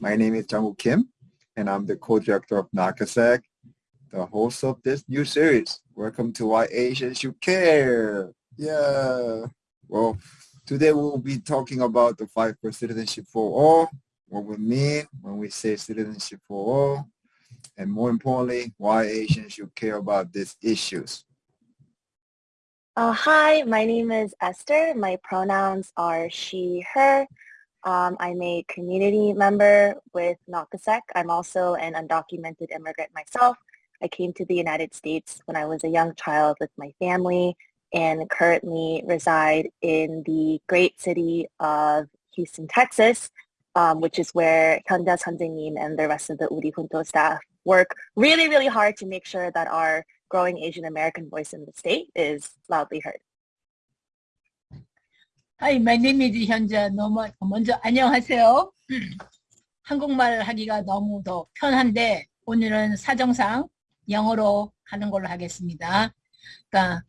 My name is Jungwoo Kim, and I'm the co-director of Nakasec, the host of this new series. Welcome to Why Asians Should Care. Yeah. Well, today we'll be talking about the fight for citizenship for all, what we mean when we say citizenship for all, and more importantly, why Asians should care about these issues. Uh, hi, my name is Esther. My pronouns are she, her. Um, I'm a community member with NAKASEC. I'm also an undocumented immigrant myself. I came to the United States when I was a young child with my family and currently reside in the great city of Houston, Texas, um, which is where Hyundai's Hanjin and the rest of the Woori Juntos staff work really, really hard to make sure that our growing Asian American voice in the state is loudly heard. Hi, my name is 현자. 너무 먼저 안녕하세요. 한국말 하기가 너무 더 편한데 오늘은 사정상 영어로 하는 걸로 하겠습니다. 그러니까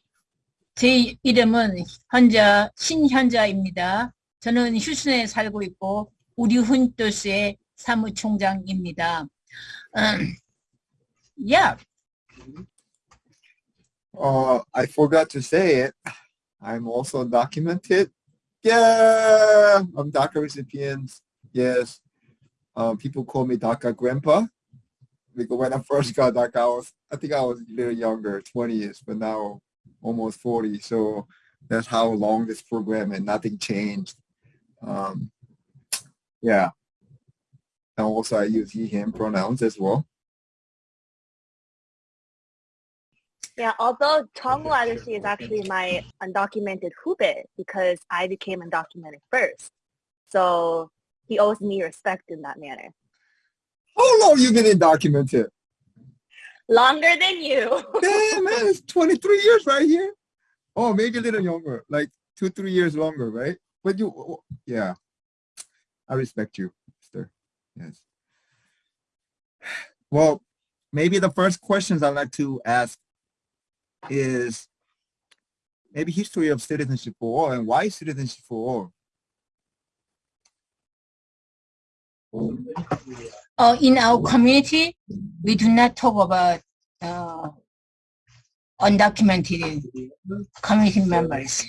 제 이름은 현자 신현자입니다. 저는 휴스턴에 살고 있고 우리 훈토스의 사무총장입니다. Um, yeah. Uh, I forgot to say it. I'm also documented. Yeah, I'm DACA recipient. Yes. Uh, people call me DACA grandpa because when I first got DACA, I was, I think I was a little younger, 20 years, but now almost 40. So that's how long this program and nothing changed. Um, yeah. And also I use he, him pronouns as well. Yeah, although Tongwu Adoshi is actually my undocumented hubit because I became undocumented first. So he owes me respect in that manner. How long you been undocumented? Longer than you. Damn, man, it's 23 years right here. Oh, maybe a little younger, like two, three years longer, right? But you, yeah, I respect you, sister. Yes. Well, maybe the first questions I'd like to ask is maybe history of citizenship for all and why citizenship for all? Uh, in our community, we do not talk about uh, undocumented community members.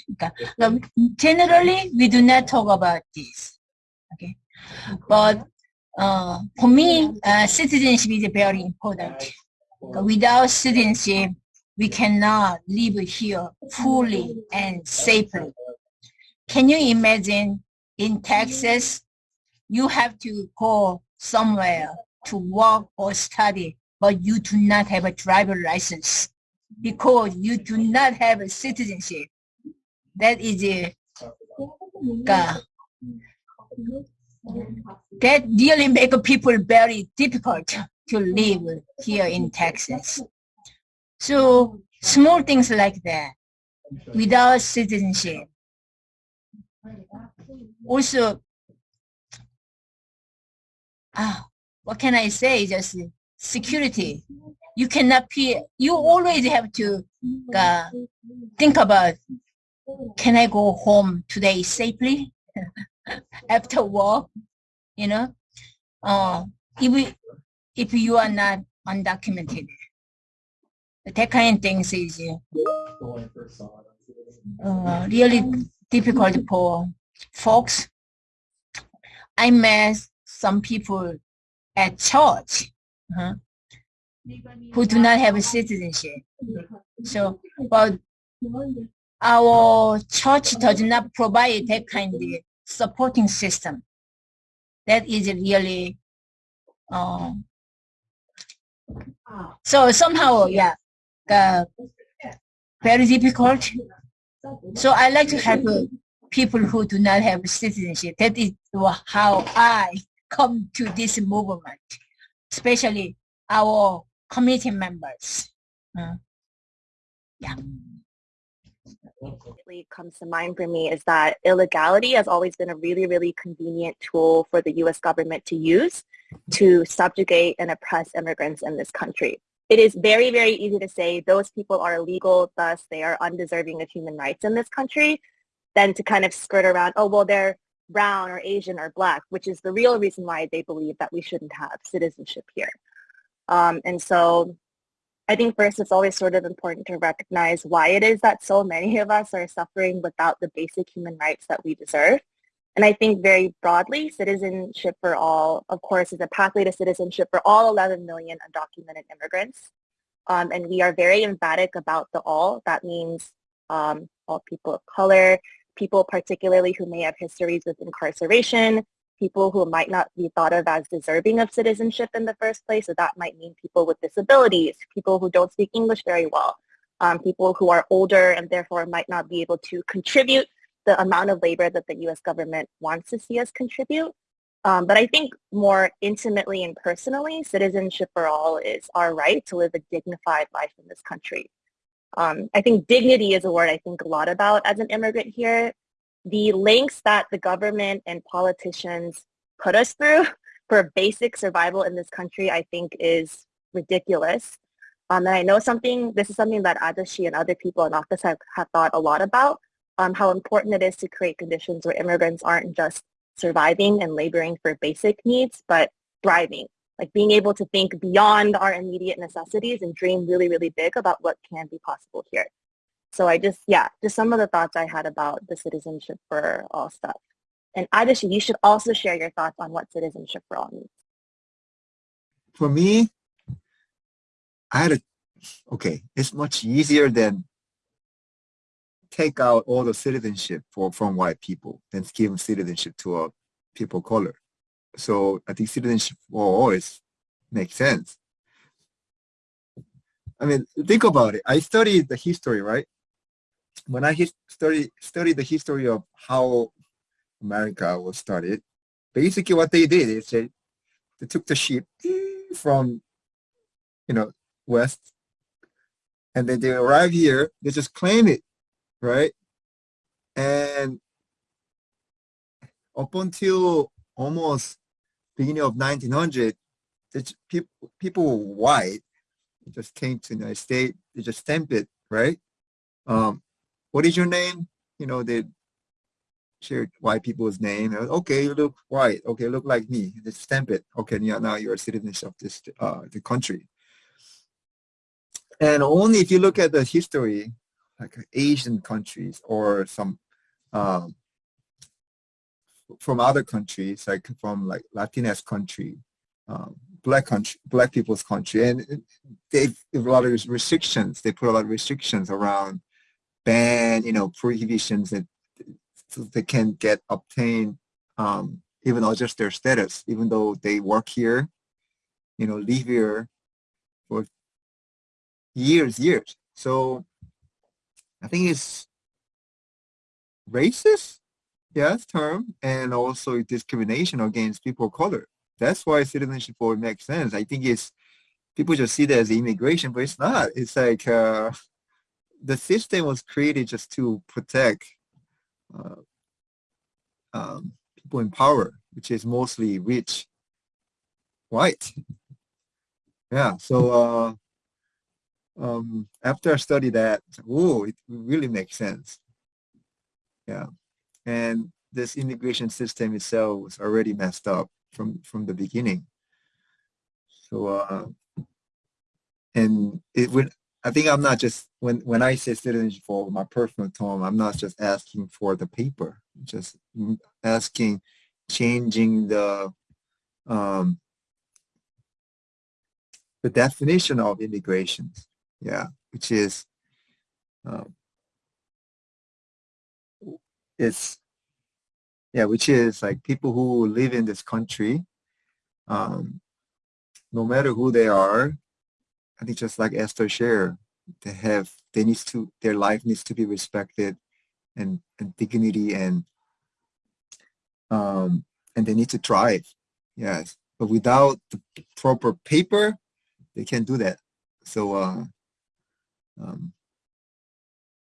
Generally, we do not talk about this. Okay, but uh, for me, uh, citizenship is very important. Without citizenship, we cannot live here fully and safely. Can you imagine in Texas, you have to go somewhere to work or study, but you do not have a driver license because you do not have a citizenship. That is a, uh, that really make people very difficult to live here in Texas. So small things like that without citizenship. Also, ah, what can I say? Just security. You cannot be, you always have to uh, think about, can I go home today safely after work? You know, uh, if, if you are not undocumented that kind of things is uh, really difficult for folks. I met some people at church uh, who do not have a citizenship. So, but our church does not provide that kind of supporting system. That is really, uh, so somehow, yeah, uh, very difficult. So I like to help people who do not have citizenship. That is how I come to this movement, especially our committee members. Uh, yeah. comes to mind for me is that illegality has always been a really, really convenient tool for the U.S. government to use to subjugate and oppress immigrants in this country it is very, very easy to say those people are illegal, thus they are undeserving of human rights in this country, than to kind of skirt around, oh, well, they're brown or Asian or black, which is the real reason why they believe that we shouldn't have citizenship here. Um, and so I think first it's always sort of important to recognize why it is that so many of us are suffering without the basic human rights that we deserve. And I think very broadly, citizenship for all, of course, is a pathway to citizenship for all 11 million undocumented immigrants. Um, and we are very emphatic about the all. That means um, all people of color, people particularly who may have histories with incarceration, people who might not be thought of as deserving of citizenship in the first place. So that might mean people with disabilities, people who don't speak English very well, um, people who are older and therefore might not be able to contribute the amount of labor that the U.S. government wants to see us contribute. Um, but I think more intimately and personally, citizenship for all is our right to live a dignified life in this country. Um, I think dignity is a word I think a lot about as an immigrant here. The lengths that the government and politicians put us through for basic survival in this country, I think is ridiculous. Um, and I know something, this is something that Adashi and other people in office have, have thought a lot about, um, how important it is to create conditions where immigrants aren't just surviving and laboring for basic needs, but thriving like being able to think beyond our immediate necessities and dream really, really big about what can be possible here. So I just, yeah, just some of the thoughts I had about the citizenship for all stuff. And Adashi, you should also share your thoughts on what citizenship for all means. For me, I had a, okay, it's much easier than take out all the citizenship for, from white people and give citizenship to a people of color. So I think citizenship for all is makes sense. I mean, think about it. I studied the history, right? When I study studied the history of how America was started, basically what they did is they, they took the ship from, you know, west, and then they arrive here, they just claim it, right? And up until almost beginning of 1900, people, people white just came to the United States, they just stamped it, right? Um, what is your name? You know, they shared white people's name. Okay, you look white. Okay, look like me. They stamp it. Okay, yeah, now you're a citizen of this uh, the country. And only if you look at the history, like Asian countries or some um, from other countries, like from like Latinx country, um, black country, black people's country, and they have a lot of restrictions. They put a lot of restrictions around ban, you know, prohibitions that so they can get obtain um, even adjust their status, even though they work here, you know, live here for years, years. So I think it's racist yes term and also discrimination against people of color. That's why citizenship for makes sense. I think it's people just see that as immigration, but it's not. It's like uh, the system was created just to protect uh, um, people in power, which is mostly rich, white. Yeah, so uh, um, after I studied that, oh, it really makes sense. Yeah. And this immigration system itself was already messed up from from the beginning. So uh and it would i think i'm not just when when i say citizenship for my personal term i'm not just asking for the paper. Just asking changing the um the definition of immigration yeah which is um, it's yeah, which is like people who live in this country, um, no matter who they are, I think just like Esther shared, they have they needs to their life needs to be respected and, and dignity and um and they need to thrive. Yes. But without the proper paper, they can't do that. So uh um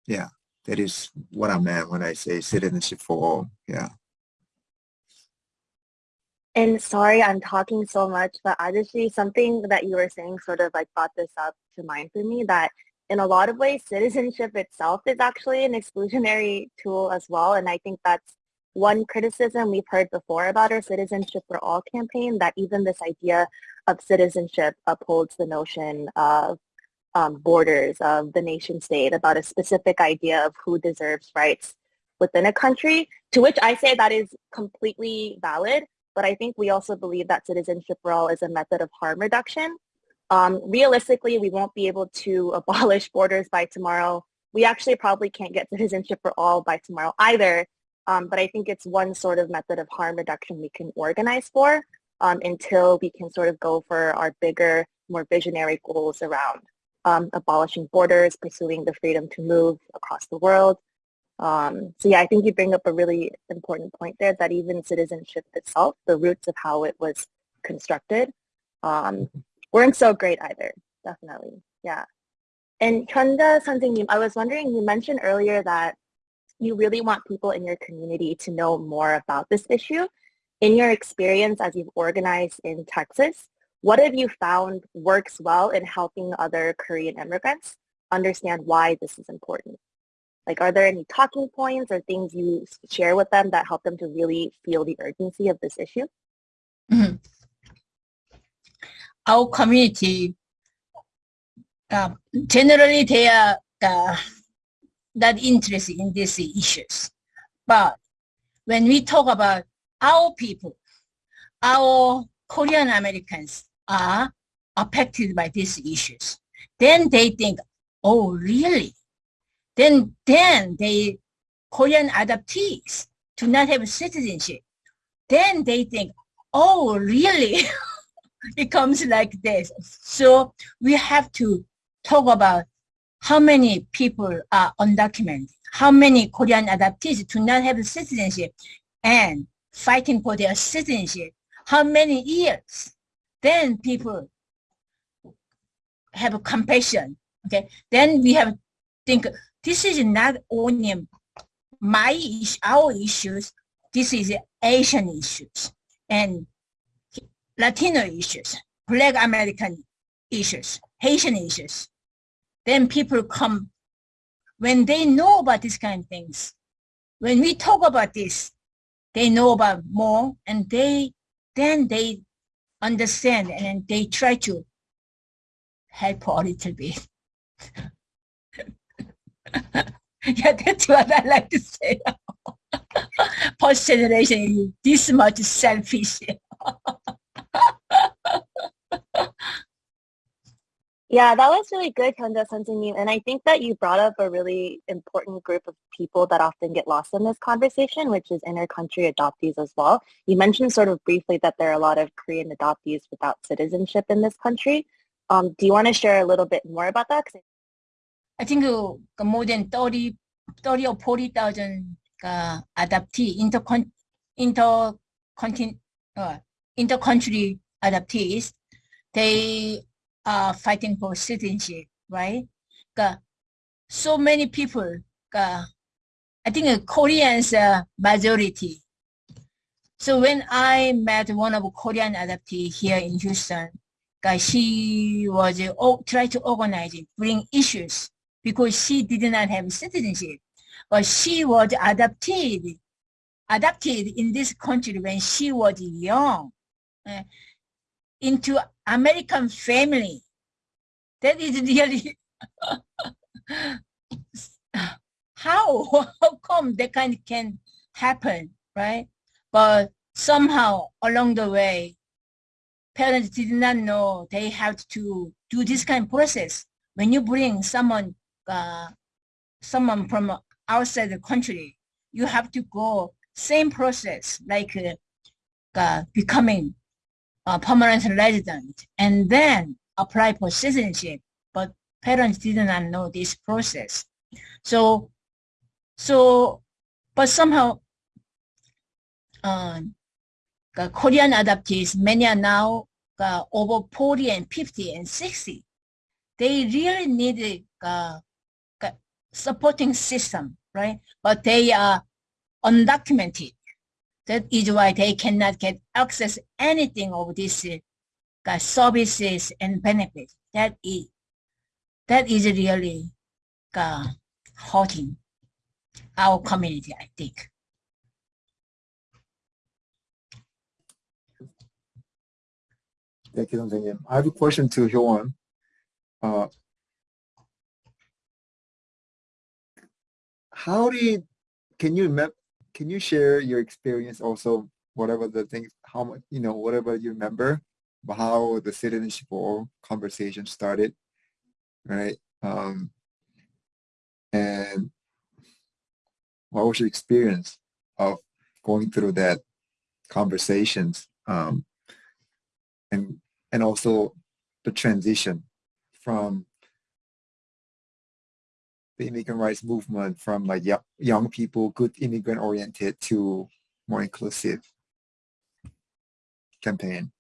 yeah that is what I meant when I say citizenship for all. Yeah. And sorry, I'm talking so much, but actually something that you were saying sort of like brought this up to mind for me that in a lot of ways, citizenship itself is actually an exclusionary tool as well. And I think that's one criticism we've heard before about our Citizenship for All campaign that even this idea of citizenship upholds the notion of um, borders of the nation state, about a specific idea of who deserves rights within a country, to which I say that is completely valid. But I think we also believe that citizenship for all is a method of harm reduction. Um, realistically, we won't be able to abolish borders by tomorrow. We actually probably can't get citizenship for all by tomorrow either. Um, but I think it's one sort of method of harm reduction we can organize for um, until we can sort of go for our bigger, more visionary goals around um, abolishing borders, pursuing the freedom to move across the world. Um, so yeah, I think you bring up a really important point there that even citizenship itself, the roots of how it was constructed, um, weren't so great either, definitely, yeah. And Chunda Sanjingnim, I was wondering, you mentioned earlier that you really want people in your community to know more about this issue. In your experience as you've organized in Texas, what have you found works well in helping other Korean immigrants understand why this is important? Like, are there any talking points or things you share with them that help them to really feel the urgency of this issue? Mm-hmm. Our community, uh, generally, they are uh, not interested in these issues. But when we talk about our people, our Korean Americans are affected by these issues, then they think, oh, really? Then, then they, Korean adoptees do not have citizenship. Then they think, oh, really? it comes like this. So we have to talk about how many people are undocumented, how many Korean adoptees do not have citizenship and fighting for their citizenship, how many years, then people have compassion. Okay, then we have think this is not only my our issues. This is Asian issues and Latino issues, Black American issues, Haitian issues then people come when they know about these kind of things. When we talk about this, they know about more and they then they understand and they try to help a little bit. yeah, that's what I like to say. Post generation is this much selfish. Yeah, that was really good, Kanda Sanjini. And I think that you brought up a really important group of people that often get lost in this conversation, which is inter-country adoptees as well. You mentioned sort of briefly that there are a lot of Korean adoptees without citizenship in this country. Um, do you want to share a little bit more about that? I think uh, more than 30, 30 or 40,000 uh, adoptee, inter-con- inter uh, inter-country adoptees, they uh, fighting for citizenship, right? So many people, I think uh, Koreans majority. So when I met one of Korean adoptee here in Houston, she was uh, oh, try to organize it, bring issues because she did not have citizenship, but she was adopted, adopted in this country when she was young. Uh, into American family. That is really how how come that kind can happen, right? But somehow along the way, parents did not know they have to do this kind of process. When you bring someone uh, someone from outside the country, you have to go same process like uh, uh, becoming uh, permanent resident and then apply for citizenship, but parents did not know this process. So, so, but somehow, uh, the Korean adoptees, many are now uh, over 40 and 50 and 60. They really need a uh, supporting system, right? But they are undocumented. That is why they cannot get access anything of these uh, services and benefits. That is, that is really uh, hurting our community, I think. Thank you, 선생님. I have a question to Hyoan. Uh, how did, can you map, can you share your experience also, whatever the things, how much, you know, whatever you remember, how the citizenship conversation started, right? Um, and what was your experience of going through that conversations um, and and also the transition from the immigrant rights movement from like young people, good immigrant oriented to more inclusive campaign?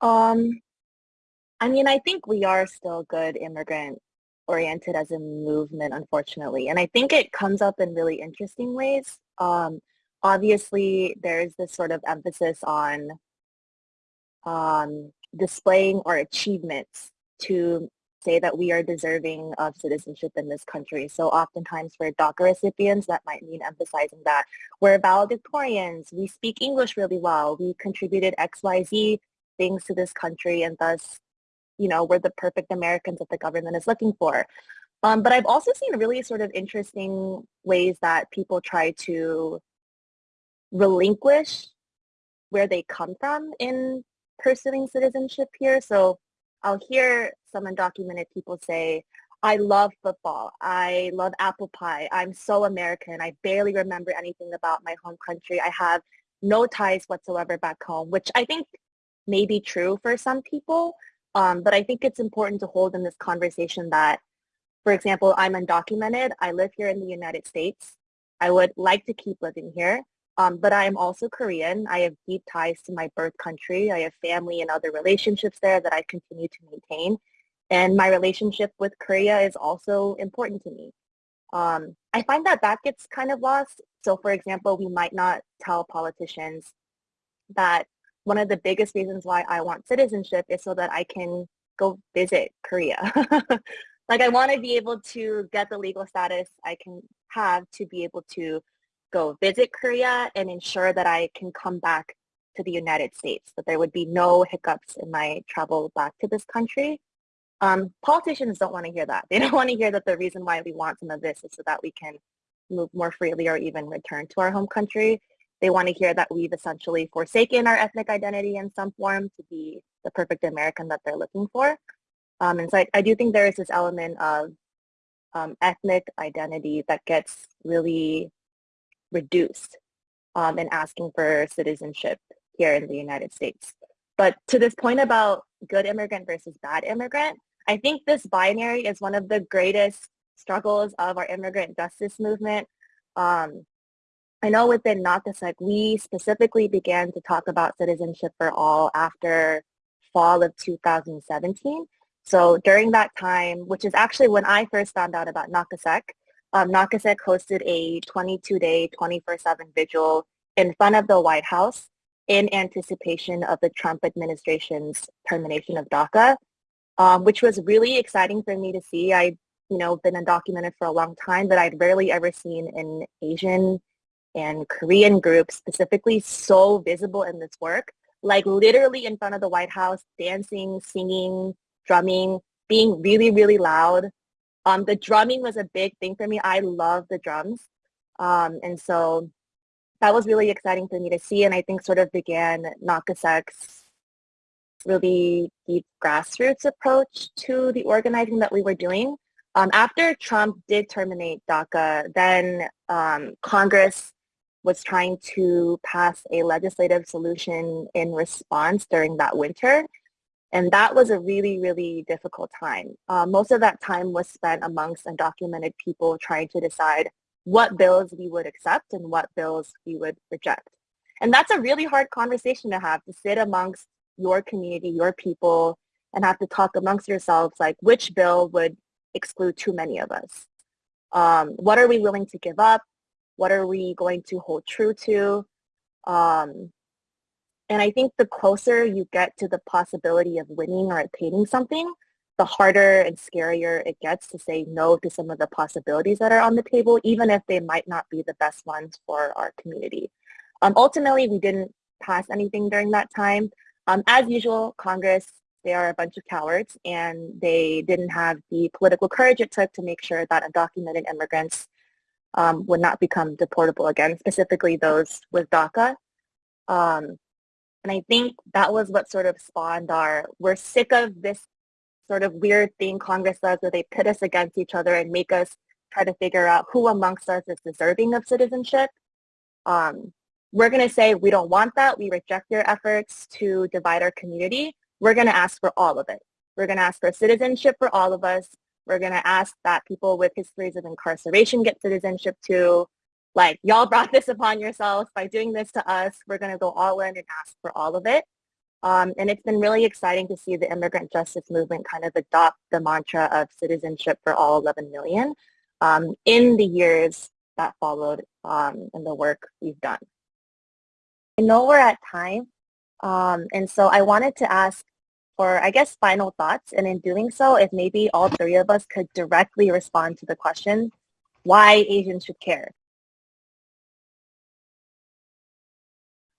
Um, I mean, I think we are still good immigrant oriented as a movement, unfortunately. And I think it comes up in really interesting ways. Um, obviously, there's this sort of emphasis on um, displaying our achievements to say that we are deserving of citizenship in this country. So oftentimes for DACA recipients, that might mean emphasizing that we're valedictorians, we speak English really well, we contributed XYZ things to this country, and thus you know, we're the perfect Americans that the government is looking for. Um, but I've also seen really sort of interesting ways that people try to relinquish where they come from in pursuing citizenship here. So I'll hear some undocumented people say, I love football. I love apple pie. I'm so American. I barely remember anything about my home country. I have no ties whatsoever back home, which I think may be true for some people. Um, but I think it's important to hold in this conversation that, for example, I'm undocumented. I live here in the United States. I would like to keep living here. Um, but I am also Korean. I have deep ties to my birth country. I have family and other relationships there that I continue to maintain. And my relationship with Korea is also important to me. Um, I find that that gets kind of lost. So for example, we might not tell politicians that one of the biggest reasons why I want citizenship is so that I can go visit Korea. like I want to be able to get the legal status I can have to be able to go visit Korea and ensure that I can come back to the United States, that there would be no hiccups in my travel back to this country. Um, politicians don't want to hear that. They don't want to hear that the reason why we want some of this is so that we can move more freely or even return to our home country. They want to hear that we've essentially forsaken our ethnic identity in some form to be the perfect American that they're looking for. Um, and so I, I, do think there is this element of um, ethnic identity that gets really reduced um, in asking for citizenship here in the United States. But to this point about good immigrant versus bad immigrant, I think this binary is one of the greatest struggles of our immigrant justice movement. Um, I know within NAKASEC, we specifically began to talk about citizenship for all after fall of 2017. So during that time, which is actually when I first found out about NAKASEC, um, NAKASEC hosted a 22-day, 24-7 vigil in front of the White House in anticipation of the Trump administration's termination of DACA, um, which was really exciting for me to see. I, you know, been undocumented for a long time, but I'd rarely ever seen an Asian and Korean group specifically so visible in this work, like literally in front of the White House, dancing, singing, drumming, being really, really loud. Um, the drumming was a big thing for me. I love the drums. Um, and so that was really exciting for me to see. And I think sort of began NAKASEC's really deep grassroots approach to the organizing that we were doing. Um, after Trump did terminate DACA, then um, Congress was trying to pass a legislative solution in response during that winter. And that was a really, really difficult time. Uh, most of that time was spent amongst undocumented people trying to decide what bills we would accept and what bills we would reject. And that's a really hard conversation to have, to sit amongst your community, your people, and have to talk amongst yourselves like which bill would exclude too many of us. Um, what are we willing to give up? What are we going to hold true to? Um, and I think the closer you get to the possibility of winning or attaining something, the harder and scarier it gets to say no to some of the possibilities that are on the table, even if they might not be the best ones for our community. Um, ultimately, we didn't pass anything during that time. Um, as usual, Congress, they are a bunch of cowards and they didn't have the political courage it took to make sure that undocumented immigrants um, would not become deportable again, specifically those with DACA. Um, and I think that was what sort of spawned our, we're sick of this sort of weird thing Congress does where they pit us against each other and make us try to figure out who amongst us is deserving of citizenship. Um, we're going to say we don't want that. We reject your efforts to divide our community. We're going to ask for all of it. We're going to ask for citizenship for all of us. We're going to ask that people with histories of incarceration get citizenship too. Like, y'all brought this upon yourselves by doing this to us. We're going to go all in and ask for all of it. Um, and it's been really exciting to see the immigrant justice movement kind of adopt the mantra of citizenship for all 11 million um, in the years that followed um, in the work we've done. I know we're at time, um, and so I wanted to ask for, I guess, final thoughts. And in doing so, if maybe all three of us could directly respond to the question, why Asians should care.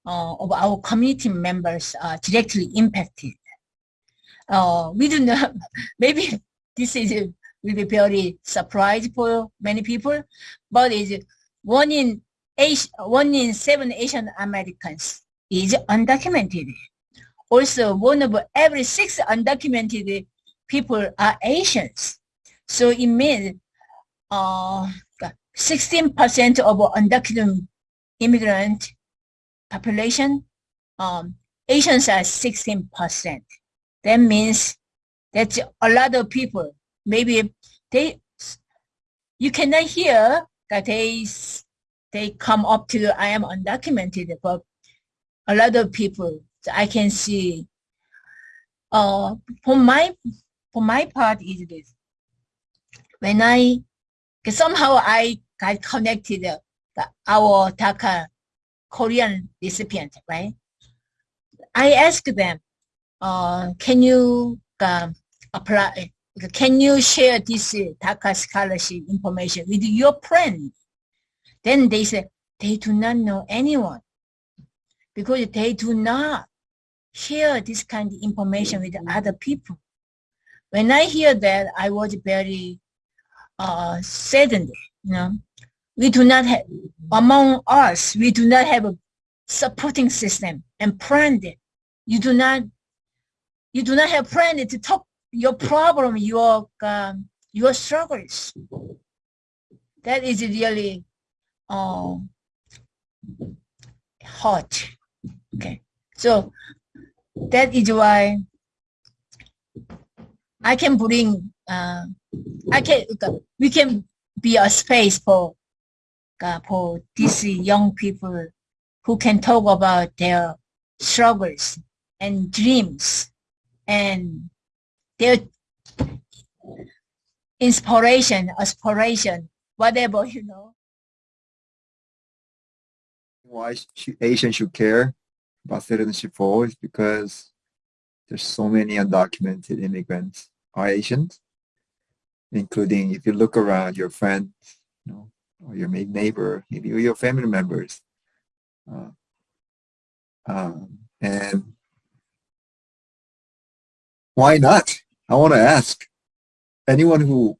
Of our community members are directly impacted. Uh, we do not, maybe this is will be very surprise for many people, but is one in eight, one in seven Asian Americans is undocumented. Also, one of every six undocumented people are Asians. So it means uh, 16% of undocumented immigrant population, um, Asians are 16%. That means that's a lot of people. Maybe they, you cannot hear that they, they come up to I am undocumented, but a lot of people I can see. Uh, for my for my part is this. When I somehow I got connected uh, our DACA Korean recipient, right? I asked them, uh, can you uh, apply? Can you share this DACA scholarship information with your friend? Then they said they do not know anyone because they do not share this kind of information with other people. When I hear that, I was very uh, saddened, you know. We do not have, among us, we do not have a supporting system and friend. You do not, you do not have friend to talk your problem, your, um, your struggles. That is really uh, hot. Okay, so that is why I can bring, uh, I can, we can be a space for, Uh, for these young people who can talk about their struggles and dreams and their inspiration, aspiration, whatever, you know. Why Asians should care? about citizenship for is because there's so many undocumented immigrants are Asians, including if you look around your friends, you know, or your neighbor, maybe your family members. Uh, um, and why not? I want to ask anyone who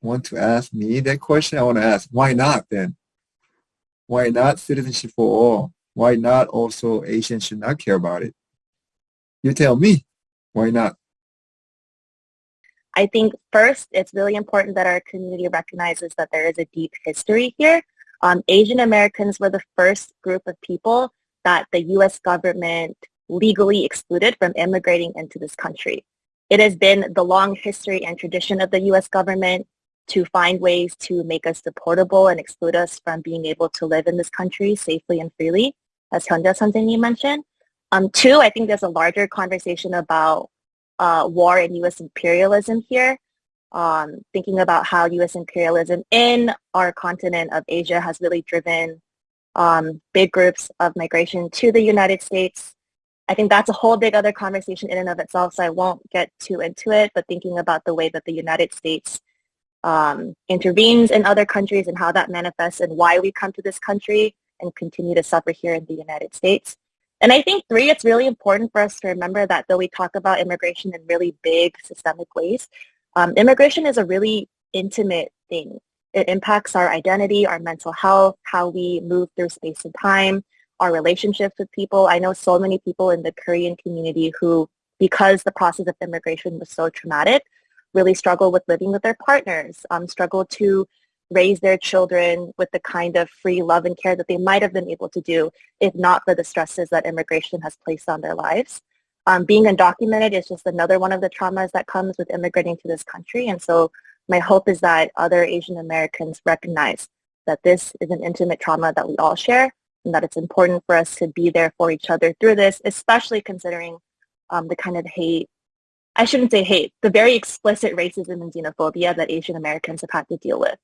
want to ask me that question. I want to ask why not then? Why not citizenship for all? Why not also Asians should not care about it? You tell me, why not? I think first, it's really important that our community recognizes that there is a deep history here. Um, Asian Americans were the first group of people that the U.S. government legally excluded from immigrating into this country. It has been the long history and tradition of the U.S. government to find ways to make us deportable and exclude us from being able to live in this country safely and freely as Hyundai Santini mentioned. Um, two, I think there's a larger conversation about uh, war and U.S. imperialism here, um, thinking about how U.S. imperialism in our continent of Asia has really driven um, big groups of migration to the United States. I think that's a whole big other conversation in and of itself, so I won't get too into it, but thinking about the way that the United States um, intervenes in other countries and how that manifests and why we come to this country and continue to suffer here in the United States. And I think three, it's really important for us to remember that though we talk about immigration in really big systemic ways, um, immigration is a really intimate thing. It impacts our identity, our mental health, how we move through space and time, our relationships with people. I know so many people in the Korean community who, because the process of immigration was so traumatic, really struggle with living with their partners, um, struggle to raise their children with the kind of free love and care that they might have been able to do if not for the stresses that immigration has placed on their lives. Um, being undocumented is just another one of the traumas that comes with immigrating to this country. And so my hope is that other Asian Americans recognize that this is an intimate trauma that we all share and that it's important for us to be there for each other through this, especially considering um, the kind of hate, I shouldn't say hate, the very explicit racism and xenophobia that Asian Americans have had to deal with,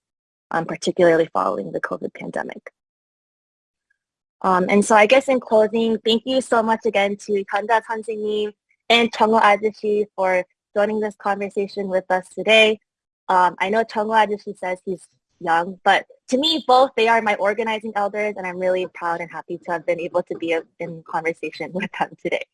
um, particularly following the COVID pandemic. Um, and so I guess in closing, thank you so much again to Hyunda 선생님 and Chongo Ajishi for joining this conversation with us today. Um, I know Chongo Ajishi says he's young, but to me, both, they are my organizing elders, and I'm really proud and happy to have been able to be in conversation with them today.